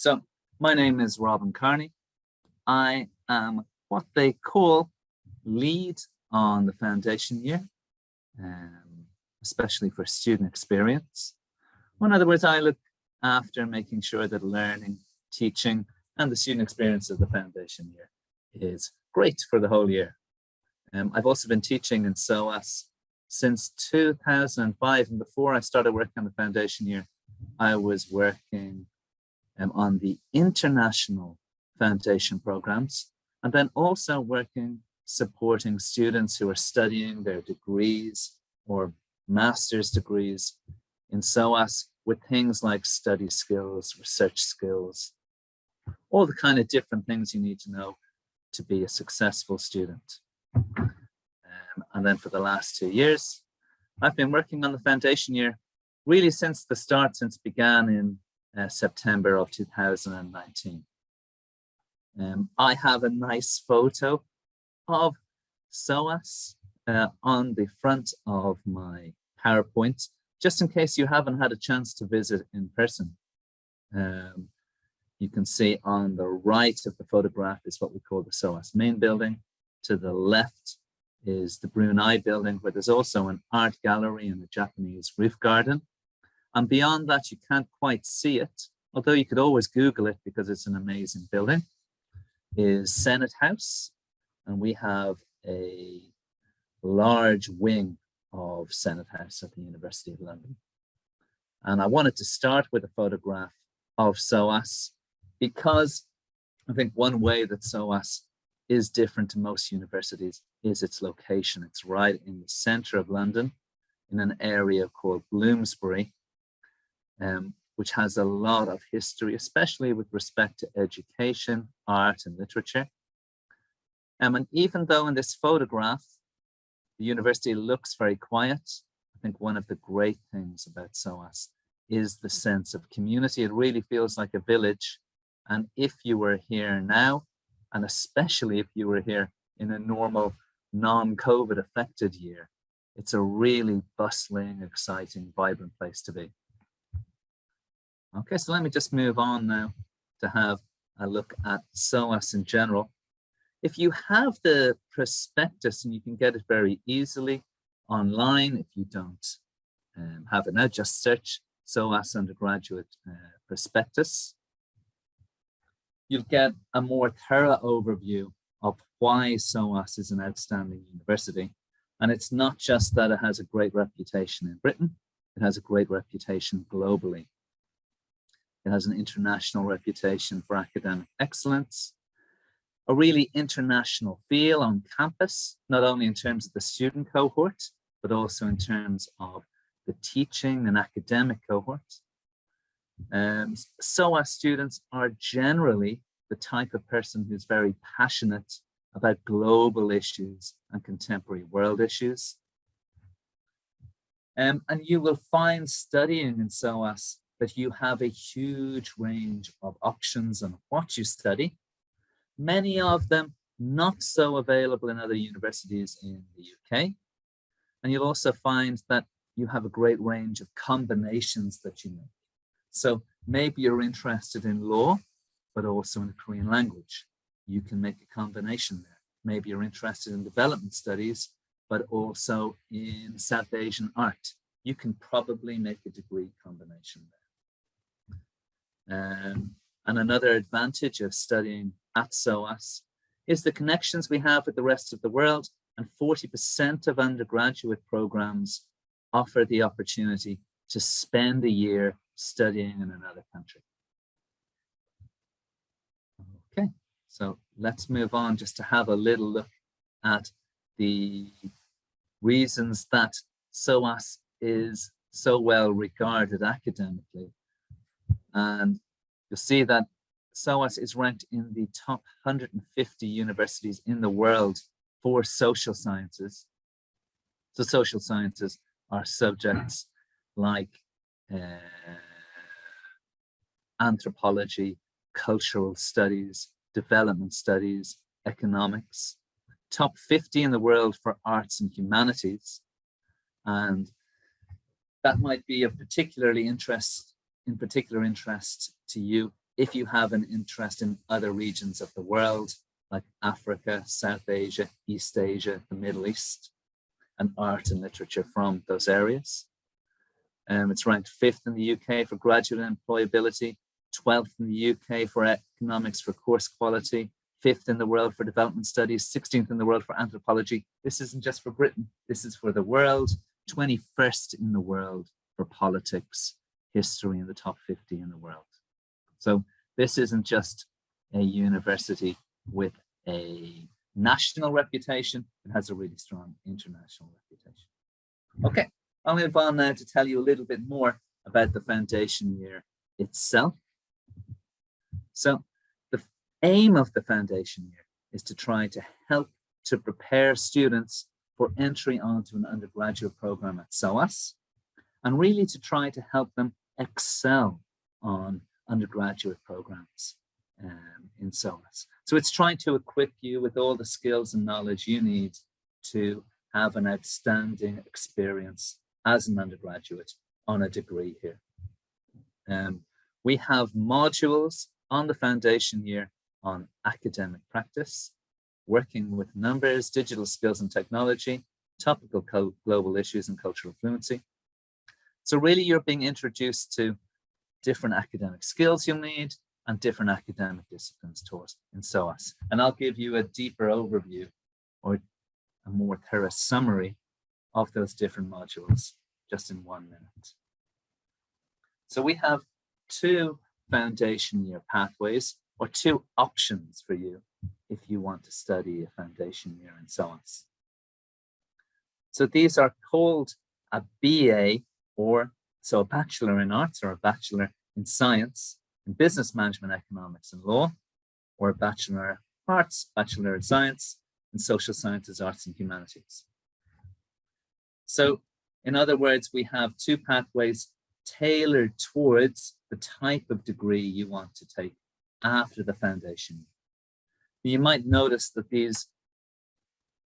So my name is Robin Carney. I am what they call lead on the foundation year, um, especially for student experience. In other words, I look after making sure that learning, teaching, and the student experience of the foundation year is great for the whole year. Um, I've also been teaching in SOAS since 2005 and before I started working on the foundation year, I was working um, on the international foundation programs and then also working supporting students who are studying their degrees or master's degrees in SOAS with things like study skills, research skills, all the kind of different things you need to know to be a successful student. Um, and then for the last two years, I've been working on the foundation year really since the start, since began in uh, September of 2019. Um, I have a nice photo of SOAS uh, on the front of my PowerPoint, just in case you haven't had a chance to visit in person. Um, you can see on the right of the photograph is what we call the SOAS main building. To the left is the Brunei building, where there's also an art gallery and a Japanese roof garden. And beyond that, you can't quite see it, although you could always Google it because it's an amazing building, is Senate House. And we have a large wing of Senate House at the University of London. And I wanted to start with a photograph of SOAS because I think one way that SOAS is different to most universities is its location. It's right in the center of London in an area called Bloomsbury, um, which has a lot of history, especially with respect to education, art and literature. Um, and even though in this photograph, the university looks very quiet, I think one of the great things about SOAS is the sense of community. It really feels like a village. And if you were here now, and especially if you were here in a normal non-COVID affected year, it's a really bustling, exciting, vibrant place to be. Okay, so let me just move on now to have a look at SOAS in general. If you have the prospectus and you can get it very easily online, if you don't um, have it now, just search SOAS undergraduate uh, prospectus. You'll get a more thorough overview of why SOAS is an outstanding university. And it's not just that it has a great reputation in Britain, it has a great reputation globally. It has an international reputation for academic excellence, a really international feel on campus, not only in terms of the student cohort, but also in terms of the teaching and academic cohort. Um, SOAS students are generally the type of person who's very passionate about global issues and contemporary world issues. Um, and you will find studying in SOAS that you have a huge range of options on what you study. Many of them not so available in other universities in the UK. And you'll also find that you have a great range of combinations that you make. So maybe you're interested in law, but also in a Korean language. You can make a combination there. Maybe you're interested in development studies, but also in South Asian art. You can probably make a degree combination there. Um, and another advantage of studying at SOAS is the connections we have with the rest of the world and 40% of undergraduate programs offer the opportunity to spend a year studying in another country. Okay, so let's move on just to have a little look at the reasons that SOAS is so well regarded academically and you'll see that SOAS is ranked in the top 150 universities in the world for social sciences. So social sciences are subjects like uh, anthropology, cultural studies, development studies, economics, top 50 in the world for arts and humanities. And that might be of particularly interest in particular interest to you if you have an interest in other regions of the world, like Africa, South Asia, East Asia, the Middle East, and art and literature from those areas. Um, it's ranked fifth in the UK for graduate employability, 12th in the UK for economics for course quality, fifth in the world for development studies, 16th in the world for anthropology. This isn't just for Britain, this is for the world, 21st in the world for politics, history in the top 50 in the world. So this isn't just a university with a national reputation, it has a really strong international reputation. Okay, I'll move on now to tell you a little bit more about the foundation year itself. So the aim of the foundation year is to try to help to prepare students for entry onto an undergraduate program at SOAS and really to try to help them excel on undergraduate programs um, in SOAS. So it's trying to equip you with all the skills and knowledge you need to have an outstanding experience as an undergraduate on a degree here. Um, we have modules on the foundation year on academic practice, working with numbers, digital skills and technology, topical global issues and cultural fluency. So really you're being introduced to different academic skills you'll need and different academic disciplines taught in SOAS. And I'll give you a deeper overview or a more thorough summary of those different modules just in one minute. So we have two foundation year pathways or two options for you if you want to study a foundation year in SOAS. So these are called a BA or so a bachelor in arts or a bachelor in science, in business management, economics and law, or a bachelor of arts, bachelor in science, in social sciences, arts and humanities. So in other words, we have two pathways tailored towards the type of degree you want to take after the foundation. You might notice that these,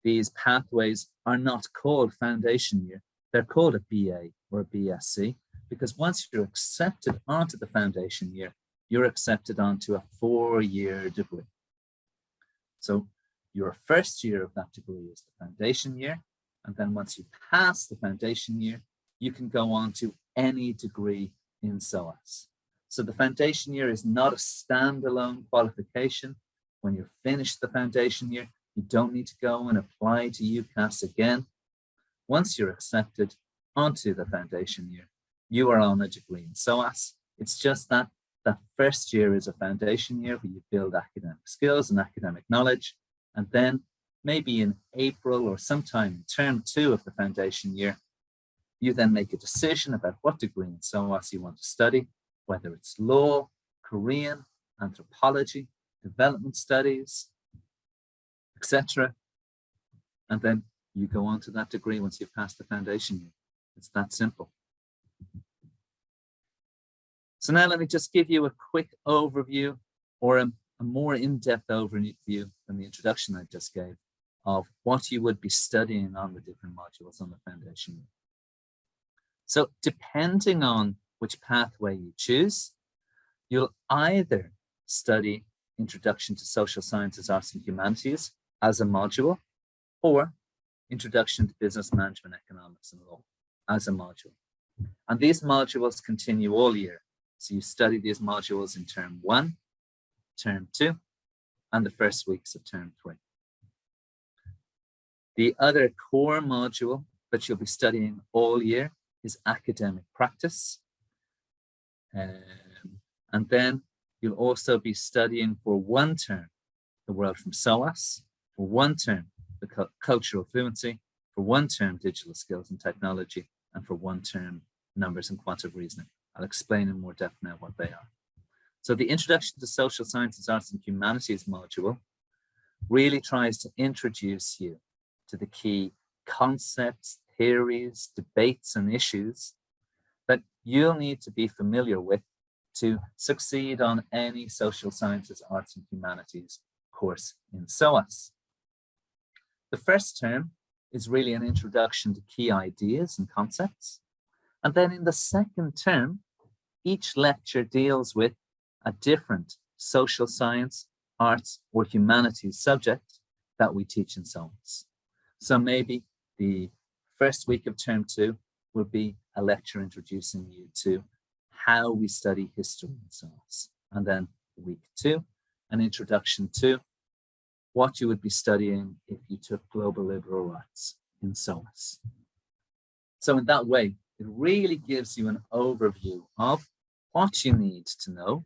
these pathways are not called foundation year. They're called a BA or a BSc because once you're accepted onto the foundation year, you're accepted onto a four-year degree. So your first year of that degree is the foundation year. And then once you pass the foundation year, you can go on to any degree in SOAS. So the foundation year is not a standalone qualification. When you're finished the foundation year, you don't need to go and apply to UCAS again. Once you're accepted onto the foundation year, you are on a degree in SOAS. It's just that that first year is a foundation year where you build academic skills and academic knowledge. And then maybe in April or sometime in term two of the foundation year, you then make a decision about what degree in SOAS you want to study whether it's law, Korean, anthropology, development studies, etc. And then you go on to that degree once you've passed the foundation year. It's that simple. So now let me just give you a quick overview or a, a more in-depth overview than the introduction I just gave of what you would be studying on the different modules on the foundation. So depending on which pathway you choose, you'll either study Introduction to Social Sciences, Arts and Humanities as a module, or Introduction to Business Management, Economics and Law as a module. And these modules continue all year. So you study these modules in term one, term two, and the first weeks of term three. The other core module that you'll be studying all year is academic practice. Um, and then you'll also be studying for one term the world from SOAS, for one term the cultural fluency, for one term digital skills and technology, and for one term numbers and quantitative reasoning. I'll explain in more depth now what they are. So the Introduction to Social Sciences, Arts and Humanities module really tries to introduce you to the key concepts, theories, debates, and issues that you'll need to be familiar with to succeed on any social sciences, arts and humanities course in SOAS. The first term is really an introduction to key ideas and concepts. And then in the second term, each lecture deals with a different social science, arts, or humanities subject that we teach in SOAS. So maybe the first week of term two will be a lecture introducing you to how we study history in SOAS. And then week two, an introduction to what you would be studying if you took global liberal arts in SOAS. So in that way, it really gives you an overview of what you need to know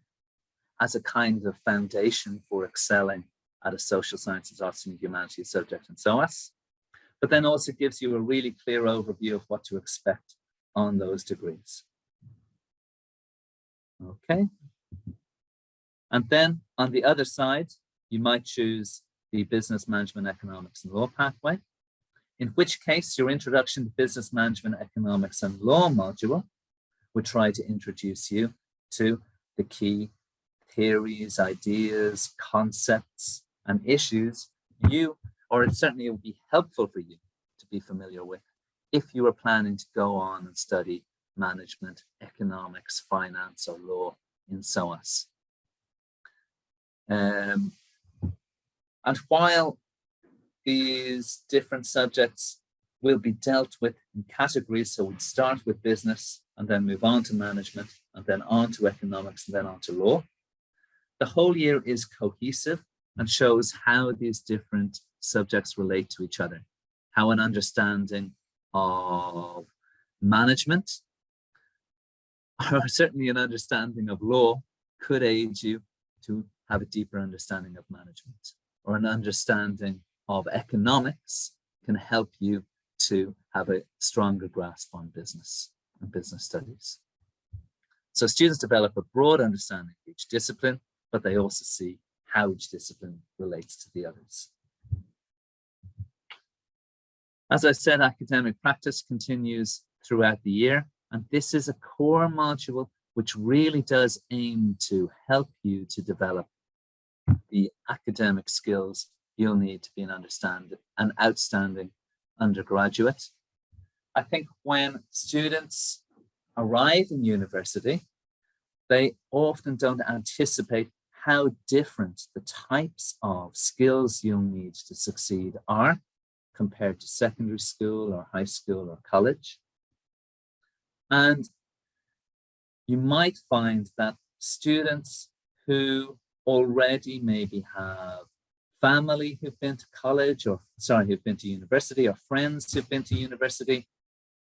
as a kind of foundation for excelling at a social sciences, arts and humanities subject in SOAS, but then also gives you a really clear overview of what to expect on those degrees. Okay. And then on the other side, you might choose the business management economics and law pathway, in which case your introduction to business management economics and law module would try to introduce you to the key theories, ideas, concepts, and issues you, or it certainly would be helpful for you to be familiar with if you were planning to go on and study management, economics, finance, or law in SOAS. Um, and while these different subjects will be dealt with in categories, so we'd start with business and then move on to management and then on to economics and then on to law. The whole year is cohesive and shows how these different subjects relate to each other, how an understanding of management or certainly an understanding of law could aid you to have a deeper understanding of management or an understanding of economics can help you to have a stronger grasp on business and business studies. So students develop a broad understanding of each discipline, but they also see how each discipline relates to the others. As I said, academic practice continues throughout the year, and this is a core module which really does aim to help you to develop the academic skills you'll need to be an understand an outstanding undergraduate. I think when students arrive in university, they often don't anticipate how different the types of skills you'll need to succeed are compared to secondary school or high school or college. And you might find that students who already maybe have family who've been to college or sorry, who've been to university or friends who've been to university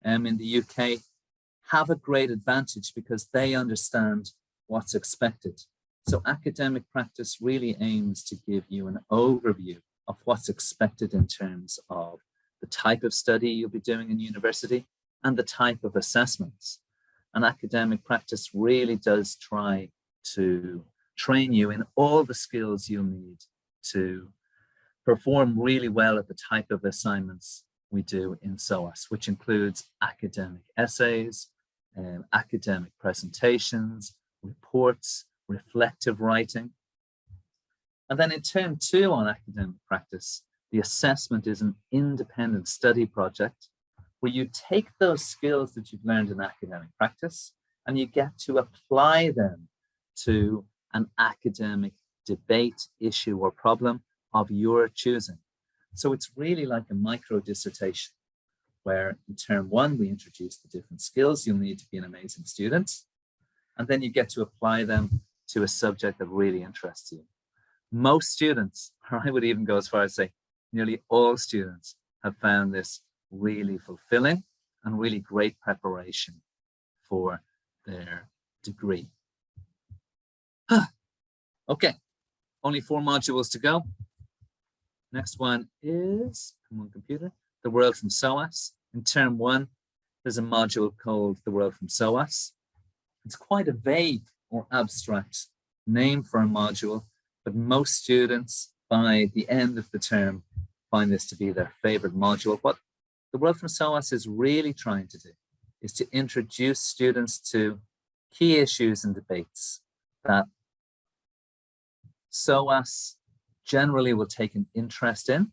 um, in the UK have a great advantage because they understand what's expected. So academic practice really aims to give you an overview of what's expected in terms of the type of study you'll be doing in university and the type of assessments. And academic practice really does try to train you in all the skills you'll need to perform really well at the type of assignments we do in SOAS, which includes academic essays, um, academic presentations, reports, reflective writing. And then in term two on academic practice, the assessment is an independent study project where you take those skills that you've learned in academic practice and you get to apply them to an academic debate, issue, or problem of your choosing. So it's really like a micro dissertation where in term one, we introduce the different skills you'll need to be an amazing student. And then you get to apply them to a subject that really interests you. Most students, or I would even go as far as say, nearly all students have found this really fulfilling and really great preparation for their degree. Okay, only four modules to go. Next one is, come on computer, the world from SOAS. In term one, there's a module called the world from SOAS. It's quite a vague or abstract name for a module, but most students by the end of the term find this to be their favorite module. What the World from SOAS is really trying to do is to introduce students to key issues and debates that SOAS generally will take an interest in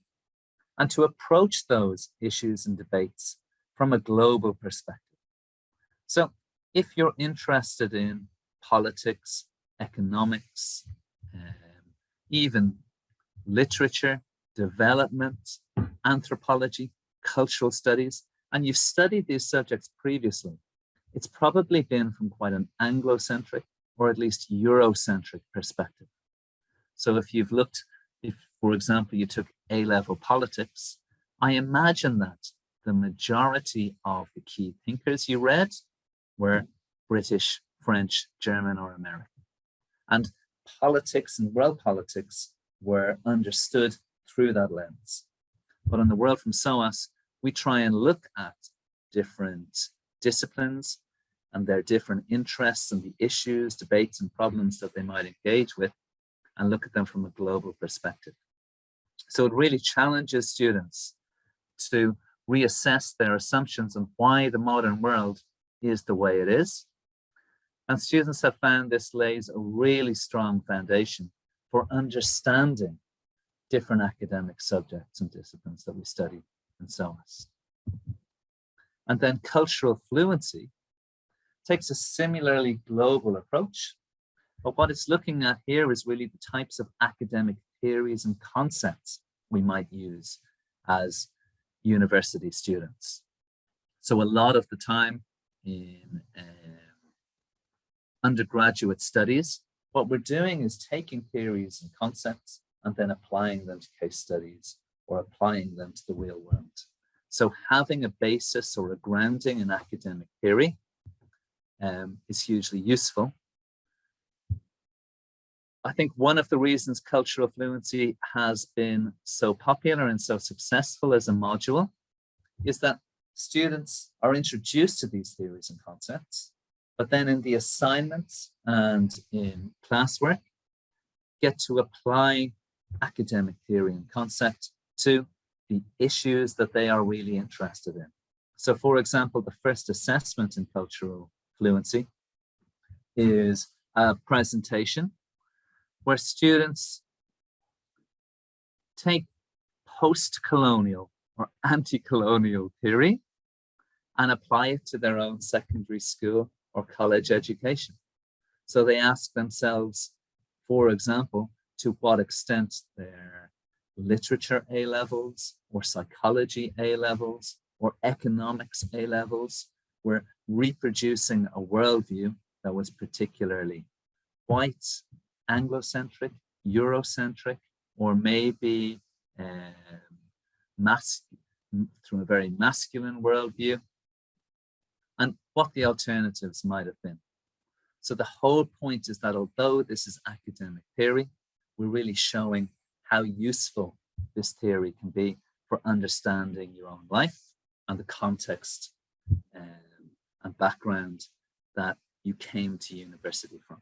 and to approach those issues and debates from a global perspective. So if you're interested in politics, economics, um, even literature, development, anthropology, cultural studies, and you've studied these subjects previously, it's probably been from quite an Anglo-centric or at least Eurocentric perspective. So if you've looked, if for example, you took A-level politics, I imagine that the majority of the key thinkers you read were British, French, German, or American. And politics and world politics were understood through that lens. But in the world from SOAS, we try and look at different disciplines and their different interests and the issues, debates, and problems that they might engage with and look at them from a global perspective. So it really challenges students to reassess their assumptions on why the modern world is the way it is. And students have found this lays a really strong foundation for understanding different academic subjects and disciplines that we study in SOAS. And then cultural fluency takes a similarly global approach. But what it's looking at here is really the types of academic theories and concepts we might use as university students. So a lot of the time in um, undergraduate studies, what we're doing is taking theories and concepts and then applying them to case studies or applying them to the real world. So having a basis or a grounding in academic theory um, is hugely useful. I think one of the reasons cultural fluency has been so popular and so successful as a module is that students are introduced to these theories and concepts, but then in the assignments and in classwork, get to apply academic theory and concept to the issues that they are really interested in. So for example, the first assessment in cultural fluency is a presentation where students take post-colonial or anti-colonial theory and apply it to their own secondary school or college education. So they ask themselves, for example, to what extent their literature A levels or psychology A levels or economics A levels were reproducing a worldview that was particularly white, Anglocentric, Eurocentric, or maybe um, from a very masculine worldview, and what the alternatives might have been. So the whole point is that although this is academic theory, we're really showing how useful this theory can be for understanding your own life and the context um, and background that you came to university from.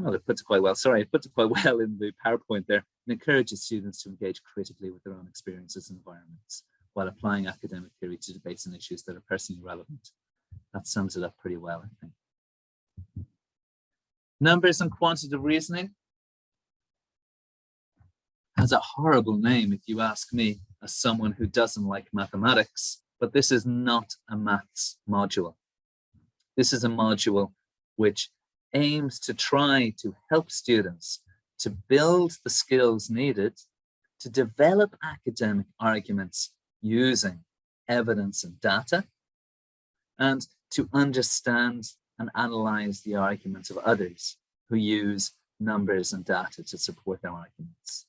Well, it puts it quite well. Sorry, it puts it quite well in the PowerPoint there. It encourages students to engage critically with their own experiences and environments while applying academic theory to debates and issues that are personally relevant. That sums it up pretty well, I think. Numbers and quantitative reasoning has a horrible name if you ask me as someone who doesn't like mathematics, but this is not a maths module. This is a module which aims to try to help students to build the skills needed to develop academic arguments using evidence and data and to understand and analyze the arguments of others who use numbers and data to support their arguments.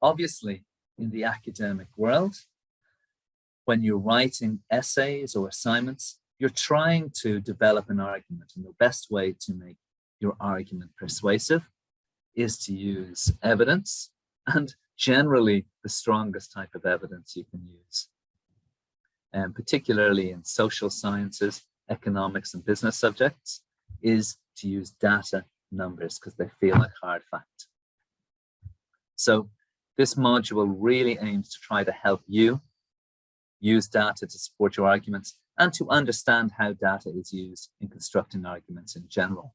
Obviously, in the academic world, when you're writing essays or assignments, you're trying to develop an argument and the best way to make your argument persuasive is to use evidence and generally the strongest type of evidence you can use. And particularly in social sciences, economics and business subjects is to use data numbers because they feel like hard fact. So this module really aims to try to help you use data to support your arguments and to understand how data is used in constructing arguments in general.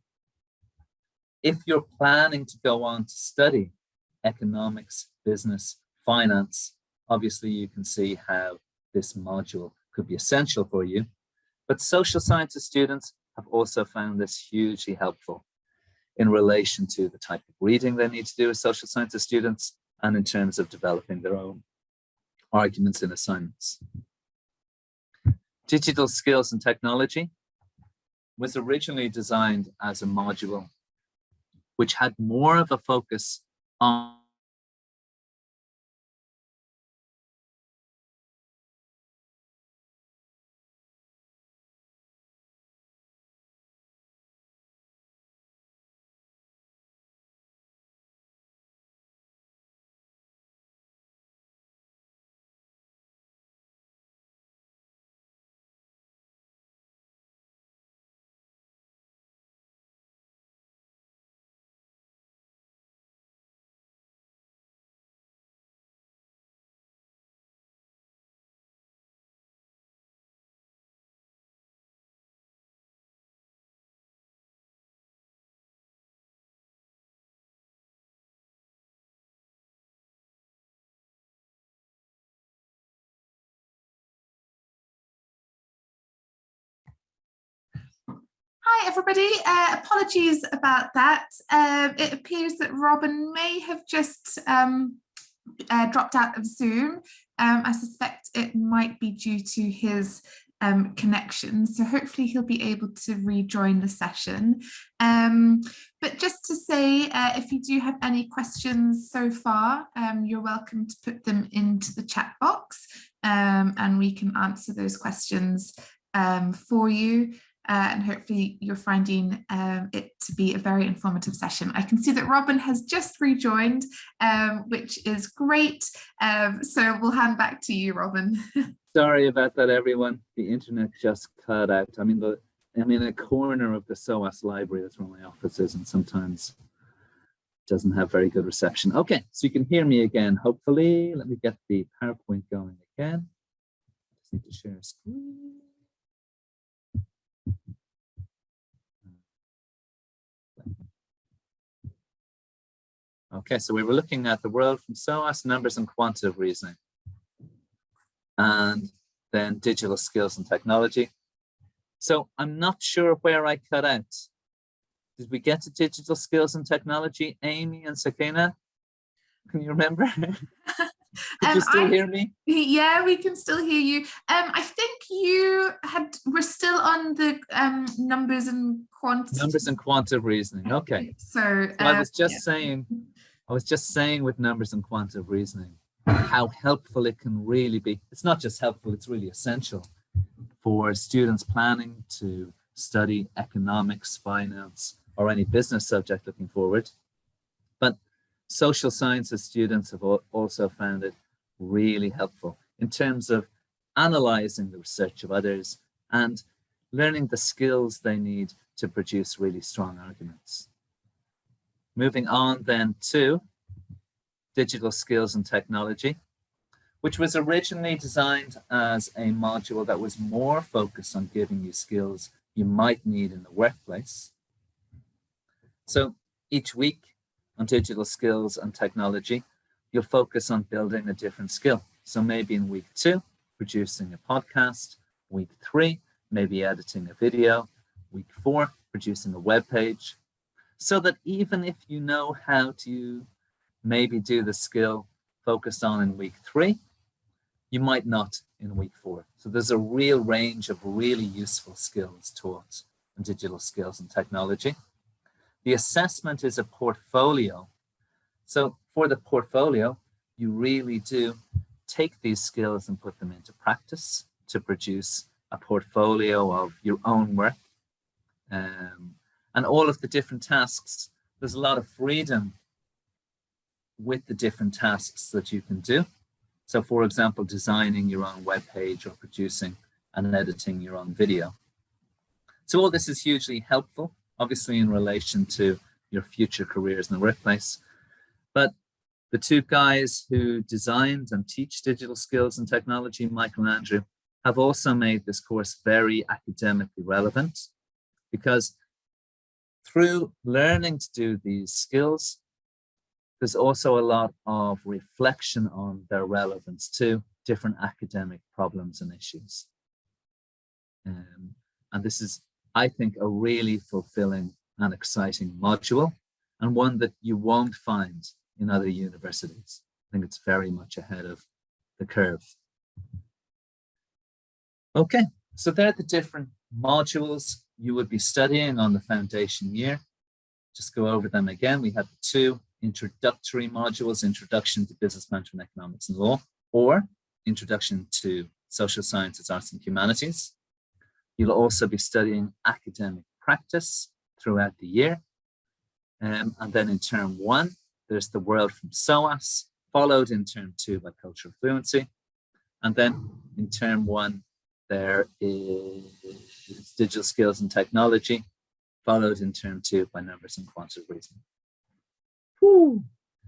If you're planning to go on to study economics, business, finance, obviously you can see how this module could be essential for you. But social sciences students have also found this hugely helpful in relation to the type of reading they need to do as social sciences students and in terms of developing their own arguments in assignments. Digital skills and technology was originally designed as a module which had more of a focus on Hi everybody, uh, apologies about that. Um, it appears that Robin may have just um, uh, dropped out of Zoom. Um, I suspect it might be due to his um, connection, so hopefully he'll be able to rejoin the session. Um, but just to say, uh, if you do have any questions so far, um, you're welcome to put them into the chat box and we can answer those questions for you uh, and hopefully you're finding um, it to be a very informative session. I can see that Robin has just rejoined, um, which is great. Um, so we'll hand back to you, Robin. Sorry about that, everyone. The internet just cut out. I mean, the I'm in a corner of the SOAS library. That's where my office is, and sometimes doesn't have very good reception. Okay, so you can hear me again, hopefully. Let me get the PowerPoint going again. I just need to share a screen. Okay, so we were looking at the world from SOAS, numbers and quantitative reasoning, and then digital skills and technology. So I'm not sure where I cut out. Did we get to digital skills and technology, Amy and Sakina? Can you remember? Can um, you still I, hear me? Yeah, we can still hear you. Um, I think you had we're still on the um numbers and quantitative numbers and quantitative reasoning. Okay. So, so I was just yeah. saying I was just saying with numbers and quantitative reasoning, how helpful it can really be. It's not just helpful, it's really essential for students planning to study economics, finance, or any business subject looking forward. But social sciences students have also found it really helpful in terms of analyzing the research of others and learning the skills they need to produce really strong arguments. Moving on then to digital skills and technology, which was originally designed as a module that was more focused on giving you skills you might need in the workplace. So each week on digital skills and technology, you'll focus on building a different skill. So maybe in week two, producing a podcast, week three, maybe editing a video, week four, producing a web page, so that even if you know how to maybe do the skill focused on in week three, you might not in week four. So there's a real range of really useful skills taught in digital skills and technology. The assessment is a portfolio. So for the portfolio, you really do take these skills and put them into practice to produce a portfolio of your own work. Um, and all of the different tasks, there's a lot of freedom with the different tasks that you can do. So for example, designing your own web page or producing and editing your own video. So all this is hugely helpful, obviously in relation to your future careers in the workplace. But the two guys who designed and teach digital skills and technology, Michael and Andrew, have also made this course very academically relevant because through learning to do these skills, there's also a lot of reflection on their relevance to different academic problems and issues. Um, and this is I think, a really fulfilling and exciting module and one that you won't find in other universities. I think it's very much ahead of the curve. Okay, so there are the different modules you would be studying on the foundation year. Just go over them again. We have the two introductory modules, Introduction to Business Management, Economics and Law, or Introduction to Social Sciences, Arts and Humanities. You'll also be studying academic practice throughout the year. Um, and then in term one, there's the world from SOAS, followed in term two by cultural fluency. And then in term one, there is digital skills and technology, followed in term two by numbers and quantitative reasoning. Whew.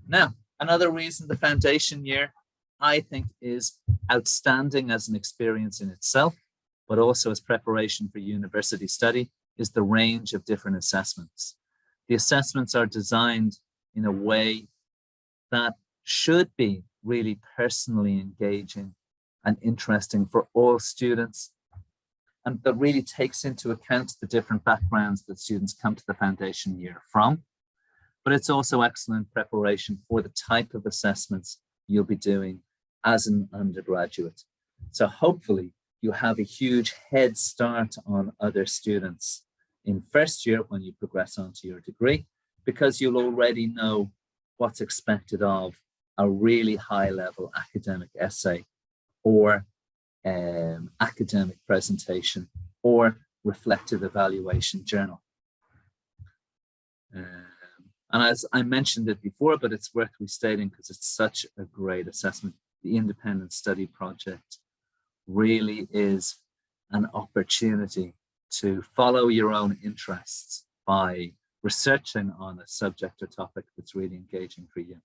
Now, another reason the foundation year, I think, is outstanding as an experience in itself, but also as preparation for university study, is the range of different assessments. The assessments are designed in a way that should be really personally engaging and interesting for all students and that really takes into account the different backgrounds that students come to the foundation year from. But it's also excellent preparation for the type of assessments you'll be doing as an undergraduate. So hopefully you have a huge head start on other students in first year when you progress onto your degree, because you'll already know what's expected of a really high level academic essay or um, academic presentation or reflective evaluation journal. Um, and as I mentioned it before, but it's worth restating because it's such a great assessment. The independent study project really is an opportunity to follow your own interests by researching on a subject or topic that's really engaging for you.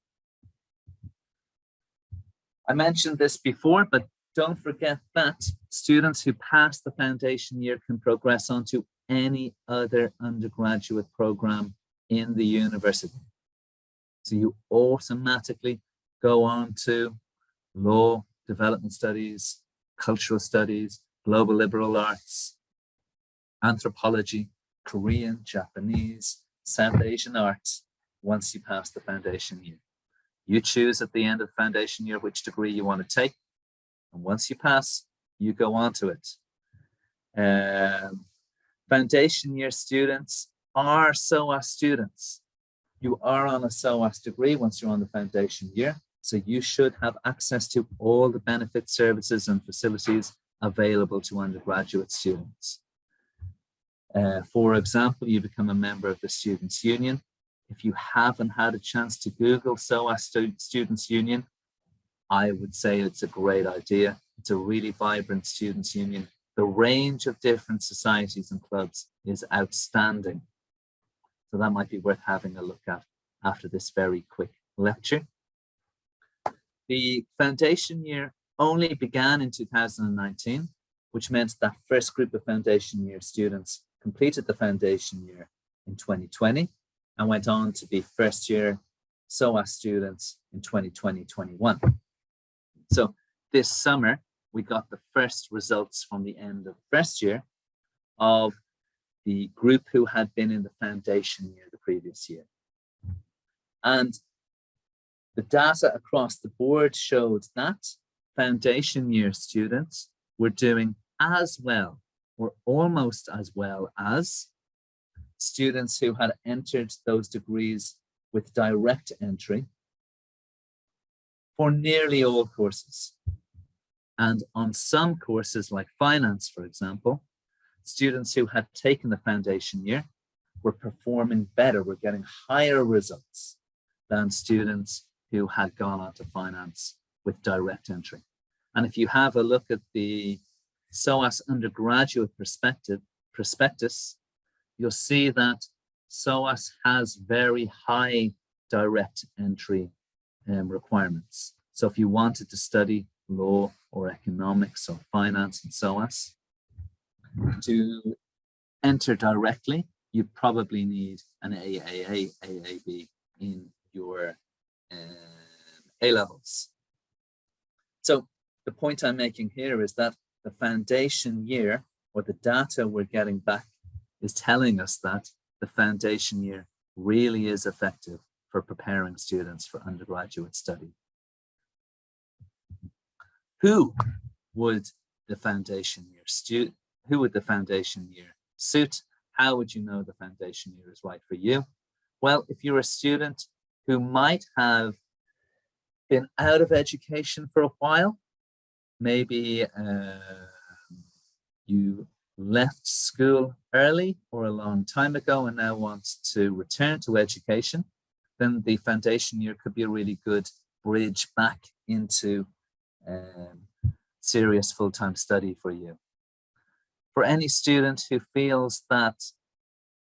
I mentioned this before, but don't forget that students who pass the foundation year can progress onto any other undergraduate program in the university. So you automatically go on to law, development studies, cultural studies, global liberal arts, anthropology, Korean, Japanese, South Asian arts once you pass the foundation year. You choose at the end of foundation year which degree you want to take. And once you pass, you go on to it. Um, foundation year students are SOAS students. You are on a SOAS degree once you're on the foundation year. So you should have access to all the benefit services and facilities available to undergraduate students. Uh, for example, you become a member of the Students' Union. If you haven't had a chance to Google SOAS Students' Union, I would say it's a great idea. It's a really vibrant students union. The range of different societies and clubs is outstanding. So that might be worth having a look at after this very quick lecture. The foundation year only began in 2019, which meant that first group of foundation year students completed the foundation year in 2020 and went on to be first year SOAS students in 2020-21. So this summer, we got the first results from the end of first year of the group who had been in the foundation year the previous year. And the data across the board showed that foundation year students were doing as well or almost as well as students who had entered those degrees with direct entry for nearly all courses. And on some courses like finance, for example, students who had taken the foundation year were performing better, were getting higher results than students who had gone on to finance with direct entry. And if you have a look at the SOAS undergraduate perspective prospectus, you'll see that SOAS has very high direct entry um, requirements. So if you wanted to study law or economics or finance and SOAS, to enter directly, you probably need an AAA, AAB in your um, A levels. So the point I'm making here is that the foundation year or the data we're getting back is telling us that the foundation year really is effective for preparing students for undergraduate study. Who would the foundation year student, who would the foundation year suit? How would you know the foundation year is right for you? Well, if you're a student who might have been out of education for a while, maybe uh, you left school early or a long time ago and now wants to return to education, then the foundation year could be a really good bridge back into um, serious full-time study for you. For any student who feels that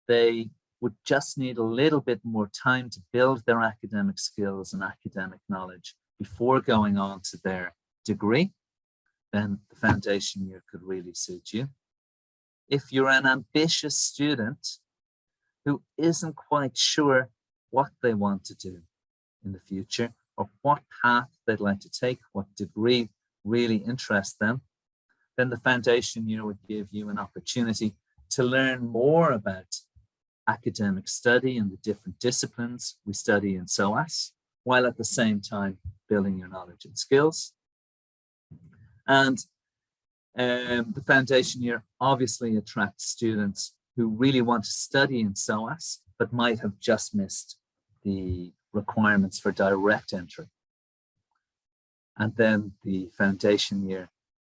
they would just need a little bit more time to build their academic skills and academic knowledge before going on to their degree, then the foundation year could really suit you. If you're an ambitious student who isn't quite sure what they want to do in the future or what path they'd like to take, what degree really interests them, then the foundation year would give you an opportunity to learn more about academic study and the different disciplines we study in SOAS, while at the same time building your knowledge and skills. And um, the foundation year obviously attracts students who really want to study in SOAS, but might have just missed the requirements for direct entry. And then the foundation year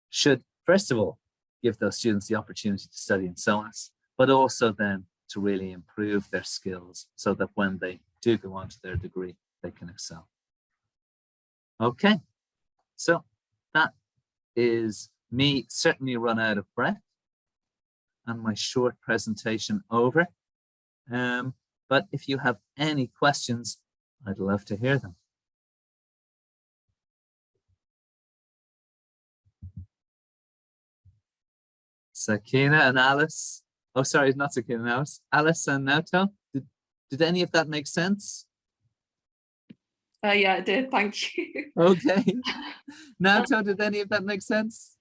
should, first of all, give those students the opportunity to study in SOAS, but also then to really improve their skills so that when they do go on to their degree, they can excel. Okay, so that is me certainly run out of breath and my short presentation over. Um, but if you have any questions, I'd love to hear them. Sakina and Alice. Oh, sorry, not Sakina and Alice. Alice and Nato. Did, did any of that make sense? Uh, yeah, it did. Thank you. Okay. Nato, did any of that make sense?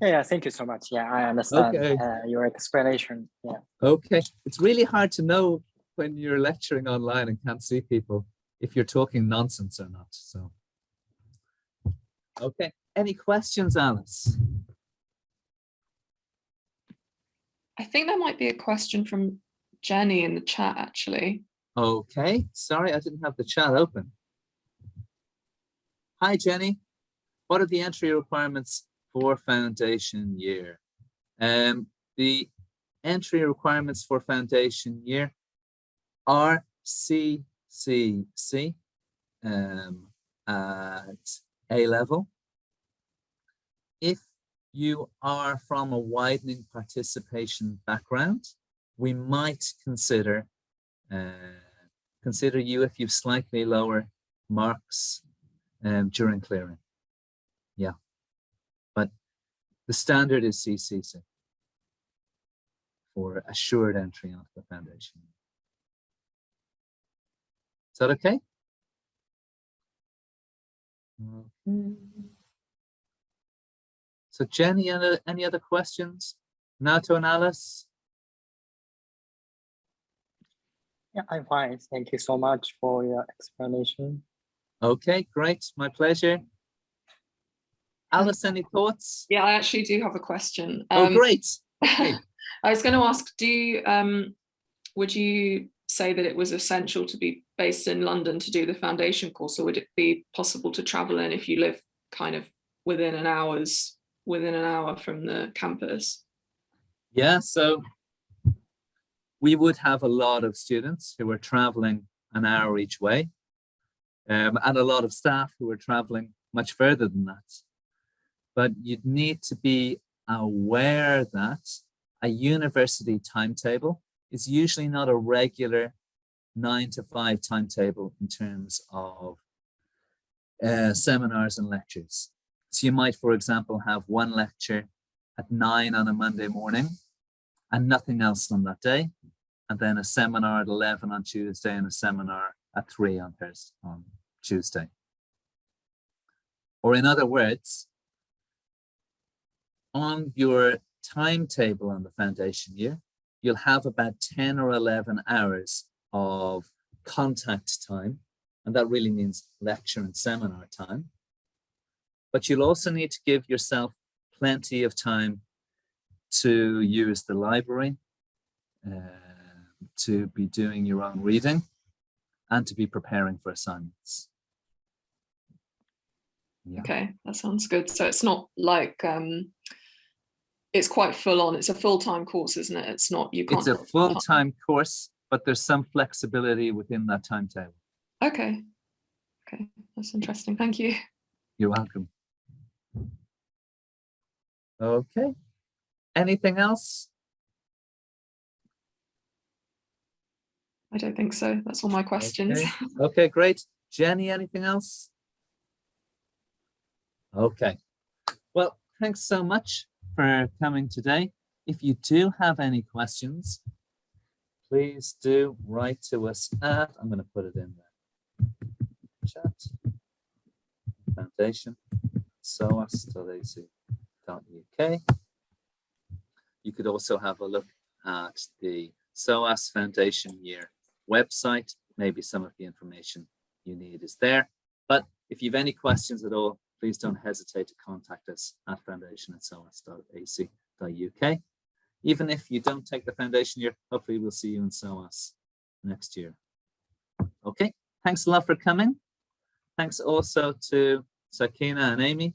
Yeah, thank you so much. Yeah, I understand Okay. uh, your explanation. Yeah. Okay. It's really hard to know when you're lecturing online and can't see people if you're talking nonsense or not. So, okay. Any questions, Alice? I think there might be a question from Jenny in the chat, actually. Okay. Sorry, I didn't have the chat open. Hi, Jenny. What are the entry requirements for foundation year? Um, the entry requirements for foundation year are CCC um, at A level. If you are from a widening participation background, we might consider uh, consider you if you've slightly lower marks um, during clearing. Yeah, the standard is CCC for assured entry onto the foundation. Is that okay? Okay. So Jenny, any, any other questions? Nato and Alice? Yeah, I'm fine. Thank you so much for your explanation. Okay, great. My pleasure. Alice, any thoughts? Yeah, I actually do have a question. Oh, Um, great. Okay. I was going to ask, do you, um, would you say that it was essential to be based in London to do the foundation course, or would it be possible to travel in if you live kind of within an hour's, within an hour from the campus? Yeah, so we would have a lot of students who are traveling an hour each way um, and a lot of staff who are traveling much further than that. But you'd need to be aware that a university timetable is usually not a regular nine to five timetable in terms of uh, seminars and lectures. So you might, for example, have one lecture at nine on a Monday morning and nothing else on that day. And then a seminar at 11 on Tuesday and a seminar at three on Thursday, on Tuesday. Or in other words, on your timetable on the foundation year, you'll have about 10 or 11 hours of contact time. And that really means lecture and seminar time. But you'll also need to give yourself plenty of time to use the library, uh, to be doing your own reading, and to be preparing for assignments. Yeah. Okay, that sounds good. So it's not like um, it's quite full on. It's a full time course, isn't it? It's not you can't. It's a full-time course, but there's some flexibility within that timetable. Okay. Okay, that's interesting. Thank you. You're welcome. Okay. Anything else? I don't think so. That's all my questions. Okay. Okay, great. Jenny, anything else? Okay. Well, thanks so much for coming today. If you do have any questions, please do write to us at, I'm going to put it in the chat, foundation, soas.ac.uk. You could also have a look at the SOAS Foundation Year website. Maybe some of the information you need is there. But if you have any questions at all, please don't hesitate to contact us at foundation at. Even if you don't take the foundation year, hopefully we'll see you in SOAS next year. Okay, thanks a lot for coming. Thanks also to Sakina and Amy.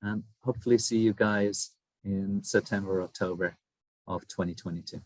And hopefully see you guys in September, or October of 2022.